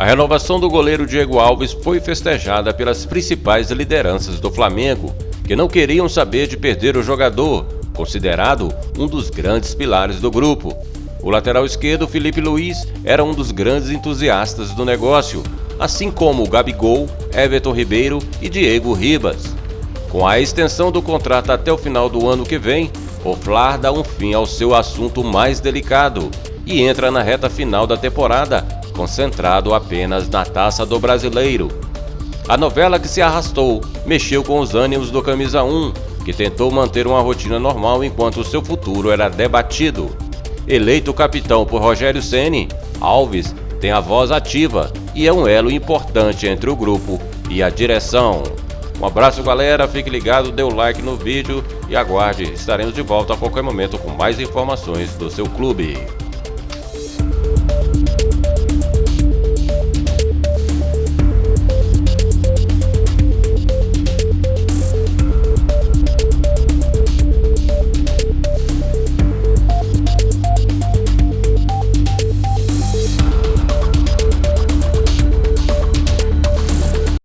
A renovação do goleiro Diego Alves foi festejada pelas principais lideranças do Flamengo, que não queriam saber de perder o jogador, considerado um dos grandes pilares do grupo. O lateral esquerdo Felipe Luiz era um dos grandes entusiastas do negócio, assim como Gabigol, Everton Ribeiro e Diego Ribas. Com a extensão do contrato até o final do ano que vem, o Flar dá um fim ao seu assunto mais delicado e entra na reta final da temporada concentrado apenas na taça do brasileiro. A novela que se arrastou mexeu com os ânimos do Camisa 1, que tentou manter uma rotina normal enquanto seu futuro era debatido. Eleito capitão por Rogério Ceni, Alves tem a voz ativa é um elo importante entre o grupo e a direção. Um abraço galera, fique ligado, dê o like no vídeo e aguarde, estaremos de volta a qualquer momento com mais informações do seu clube.